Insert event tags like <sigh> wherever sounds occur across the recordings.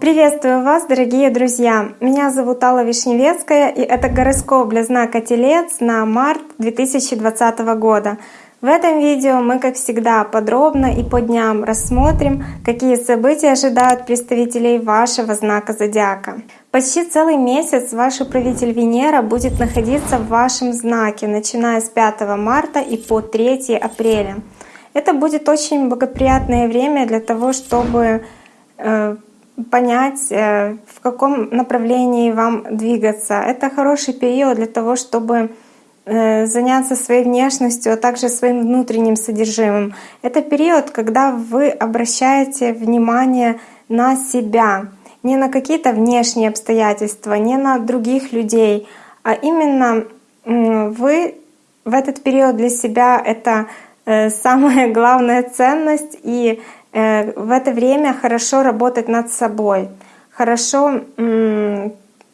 Приветствую вас, дорогие друзья! Меня зовут Алла Вишневецкая, и это гороскоп для знака Телец на март 2020 года. В этом видео мы, как всегда, подробно и по дням рассмотрим, какие события ожидают представителей вашего знака зодиака. Почти целый месяц ваш управитель Венера будет находиться в вашем знаке, начиная с 5 марта и по 3 апреля. Это будет очень благоприятное время для того, чтобы э, понять, э, в каком направлении вам двигаться. Это хороший период для того, чтобы э, заняться своей внешностью, а также своим внутренним содержимым. Это период, когда вы обращаете внимание на себя, не на какие-то внешние обстоятельства, не на других людей, а именно вы в этот период для себя это самая <laughs> главная ценность и Э, в это время хорошо работать над собой, хорошо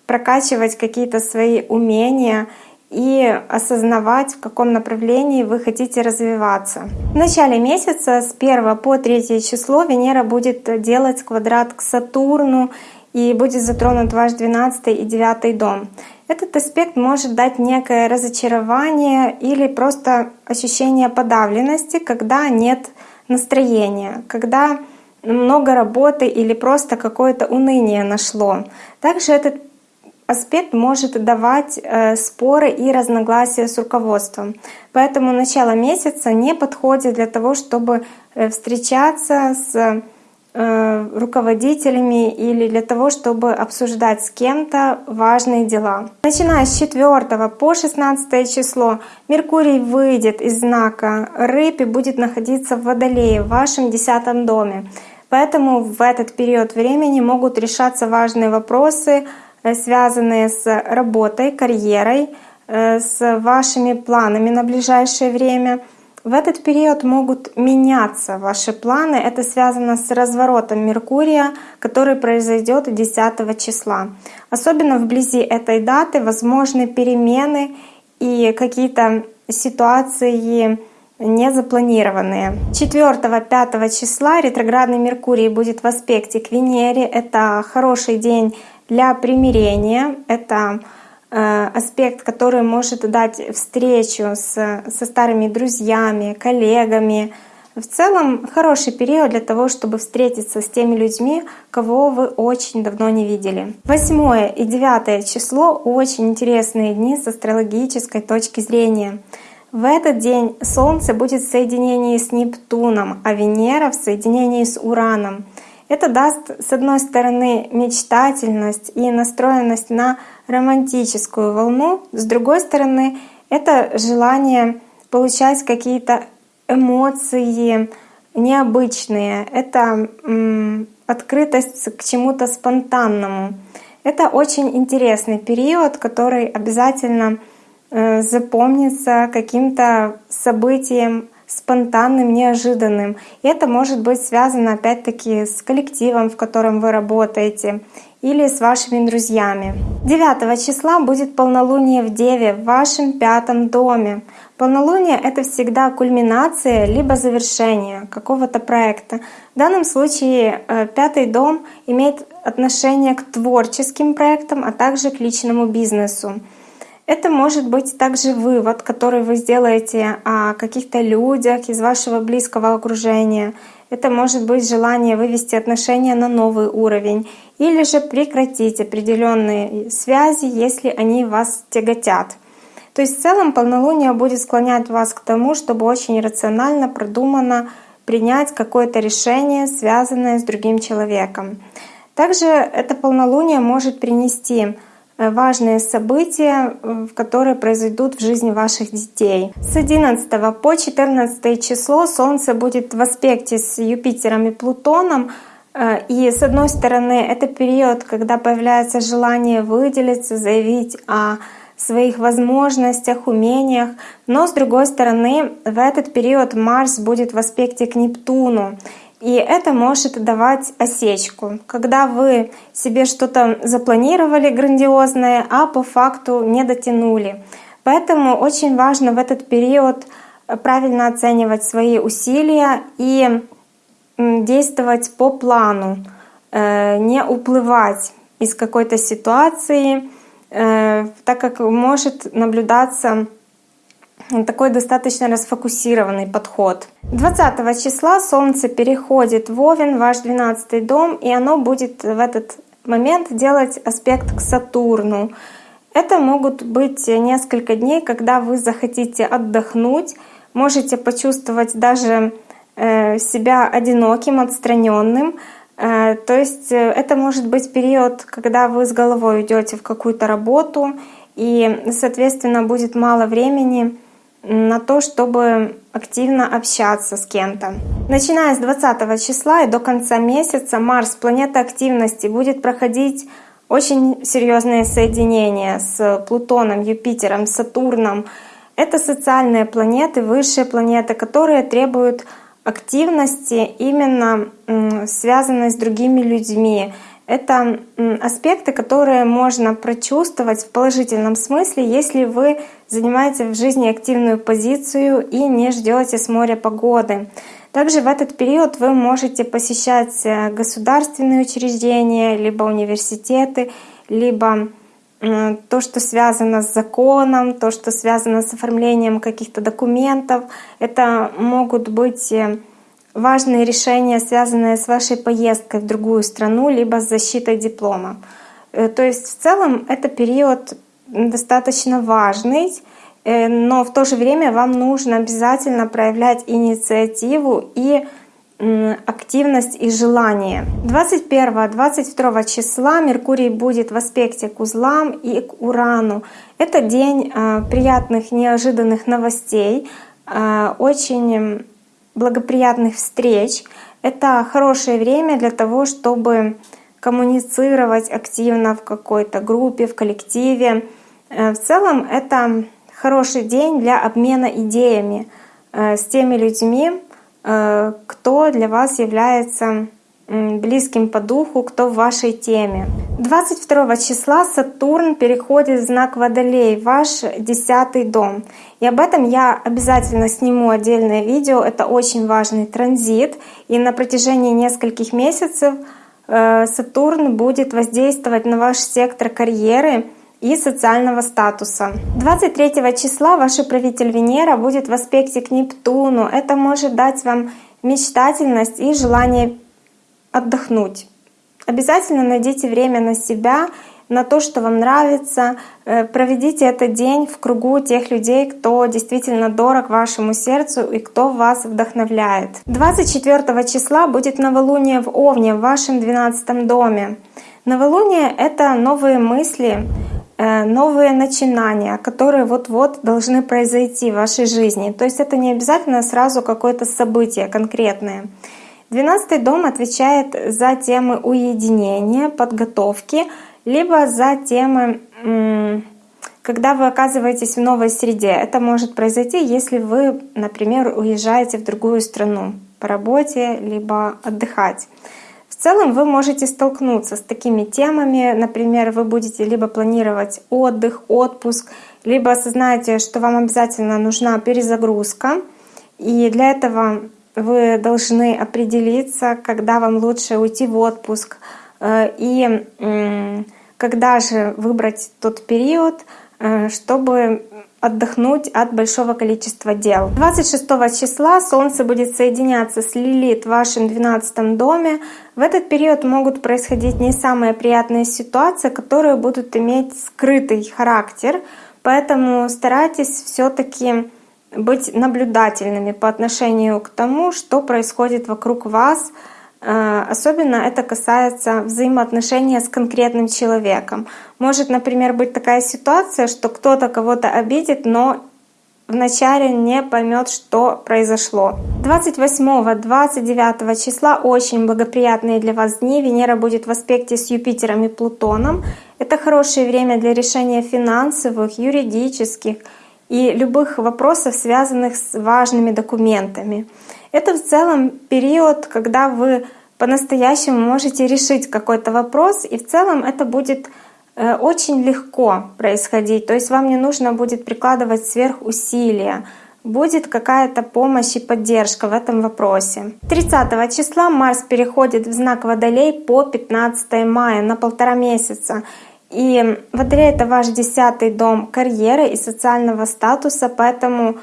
прокачивать какие-то свои умения и осознавать, в каком направлении вы хотите развиваться. В начале месяца с 1 по 3 число Венера будет делать квадрат к Сатурну и будет затронут ваш 12 и 9 дом. Этот аспект может дать некое разочарование или просто ощущение подавленности, когда нет настроение, когда много работы или просто какое-то уныние нашло. Также этот аспект может давать э, споры и разногласия с руководством. Поэтому начало месяца не подходит для того, чтобы э, встречаться с руководителями или для того, чтобы обсуждать с кем-то важные дела. Начиная с 4 по 16 число Меркурий выйдет из знака Рыб и будет находиться в Водолее, в вашем десятом доме. Поэтому в этот период времени могут решаться важные вопросы, э, связанные с работой, карьерой, э, с вашими планами на ближайшее время — в этот период могут меняться ваши планы. Это связано с разворотом Меркурия, который произойдет 10 числа. Особенно вблизи этой даты возможны перемены и какие-то ситуации незапланированные. 4-5 числа ретроградный Меркурий будет в аспекте к Венере. Это хороший день для примирения. Это аспект, который может дать встречу с, со старыми друзьями, коллегами. В целом хороший период для того, чтобы встретиться с теми людьми, кого вы очень давно не видели. 8 и 9 число — очень интересные дни с астрологической точки зрения. В этот день Солнце будет в соединении с Нептуном, а Венера в соединении с Ураном. Это даст, с одной стороны, мечтательность и настроенность на романтическую волну, с другой стороны, это желание получать какие-то эмоции необычные, это открытость к чему-то спонтанному. Это очень интересный период, который обязательно э, запомнится каким-то событием спонтанным, неожиданным. И это может быть связано опять-таки с коллективом, в котором вы работаете, или с вашими друзьями. 9 числа будет полнолуние в Деве в вашем пятом доме. Полнолуние — это всегда кульминация либо завершение какого-то проекта. В данном случае э, пятый дом имеет отношение к творческим проектам, а также к личному бизнесу. Это может быть также вывод, который вы сделаете о каких-то людях из вашего близкого окружения. Это может быть желание вывести отношения на новый уровень или же прекратить определенные связи, если они вас тяготят. То есть в целом полнолуние будет склонять вас к тому, чтобы очень рационально, продуманно принять какое-то решение, связанное с другим человеком. Также это полнолуние может принести важные события, э, которые произойдут в жизни ваших детей. С 11 по 14 число Солнце будет в аспекте с Юпитером и Плутоном. Э, и с одной стороны, это период, когда появляется желание выделиться, заявить о своих возможностях, умениях. Но с другой стороны, в этот период Марс будет в аспекте к Нептуну. И это может давать осечку, когда вы себе что-то запланировали грандиозное, а по факту не дотянули. Поэтому очень важно в этот период правильно оценивать свои усилия и действовать по плану, э, не уплывать из какой-то ситуации, э, так как может наблюдаться такой достаточно расфокусированный подход. 20 числа Солнце переходит в Овен, ваш 12 дом, и оно будет в этот момент делать аспект к Сатурну. Это могут быть несколько дней, когда вы захотите отдохнуть, можете почувствовать даже э, себя одиноким, отстраненным. Э, то есть э, это может быть период, когда вы с головой идете в какую-то работу, и, соответственно, будет мало времени на то, чтобы активно общаться с кем-то. Начиная с 20 числа и до конца месяца Марс, планета активности, будет проходить очень серьезные соединения с Плутоном, Юпитером, Сатурном. Это социальные планеты, высшие планеты, которые требуют активности именно связанной с другими людьми, это аспекты, которые можно прочувствовать в положительном смысле, если вы занимаете в жизни активную позицию и не ждете с моря погоды. Также в этот период вы можете посещать э, государственные учреждения, либо университеты, либо то, что связано с законом, то, что связано с оформлением каких-то документов. Это могут быть э, важные решения, связанные с вашей поездкой в другую страну, либо с защитой диплома. Э, то есть в целом это период достаточно важный, э, но в то же время вам нужно обязательно проявлять инициативу и активность и желание. 21-22 числа Меркурий будет в аспекте к узлам и к Урану. Это день э, приятных, неожиданных новостей, очень благоприятных встреч. Это хорошее время для того, чтобы коммуницировать активно в какой-то группе, в коллективе. Э, в целом это хороший день для обмена идеями э, с теми людьми, э, кто для вас является близким по духу, кто в вашей теме. 22 числа Сатурн переходит в знак Водолей, ваш десятый дом. И об этом я обязательно сниму отдельное видео. Это очень важный транзит. И на протяжении нескольких месяцев Сатурн будет воздействовать на ваш сектор карьеры и социального статуса. 23 числа ваш правитель Венера будет в аспекте к Нептуну. Это может дать вам мечтательность и желание отдохнуть. Обязательно найдите время на себя, на то, что вам нравится. Э, проведите этот день в кругу тех людей, кто действительно дорог вашему сердцу и кто вас вдохновляет. 24 числа будет новолуние в Овне, в вашем 12 доме. Новолуние — это новые мысли, новые начинания, которые вот-вот должны произойти в вашей жизни. То есть это не обязательно сразу какое-то событие конкретное. Двенадцатый дом отвечает за темы уединения, подготовки, либо за темы, когда вы оказываетесь в новой среде. Это может произойти, если вы, например, уезжаете в другую страну по работе, либо отдыхать. Целом вы можете столкнуться с такими темами. Например, вы будете либо планировать отдых, отпуск, либо осознаете, что вам обязательно нужна перезагрузка. И для этого вы должны определиться, когда вам лучше уйти в отпуск э, и когда же выбрать тот период, э, чтобы отдохнуть от большого количества дел. 26 числа Солнце будет соединяться с Лилит в вашем 12 доме. В этот период могут происходить не самые приятные ситуации, которые будут иметь скрытый характер, поэтому старайтесь все таки быть наблюдательными по отношению к тому, что происходит вокруг вас. Э, особенно это касается взаимоотношения с конкретным человеком. Может, например, быть такая ситуация, что кто-то кого-то обидит, но вначале не поймет, что произошло. 28-29 числа очень благоприятные для вас дни. Венера будет в аспекте с Юпитером и Плутоном. Это хорошее время для решения финансовых, юридических, и любых вопросов, связанных с важными документами. Это в целом период, когда вы по-настоящему можете решить какой-то вопрос, и в целом это будет э, очень легко происходить. То есть вам не нужно будет прикладывать сверхусилия. будет какая-то помощь и поддержка в этом вопросе. 30 числа Марс переходит в знак Водолей по 15 мая на полтора месяца. И Водолей — это ваш десятый дом карьеры и социального статуса, поэтому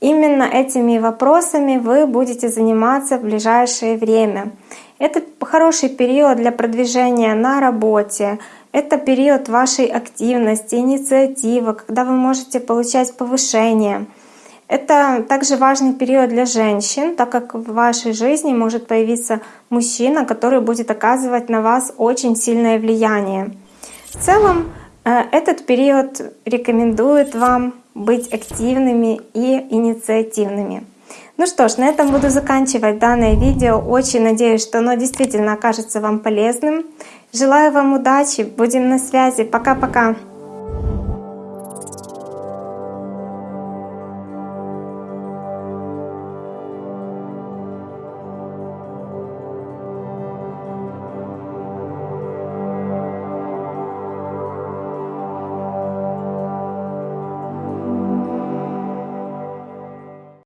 именно этими вопросами вы будете заниматься в ближайшее время. Это хороший период для продвижения на работе, это период вашей активности, инициативы, когда вы можете получать повышение. Это также важный период для женщин, так как в вашей жизни может появиться мужчина, который будет оказывать на вас очень сильное влияние. В целом, э, этот период рекомендует вам быть активными и инициативными. Ну что ж, на этом буду заканчивать данное видео. Очень надеюсь, что оно действительно окажется вам полезным. Желаю вам удачи, будем на связи. Пока-пока.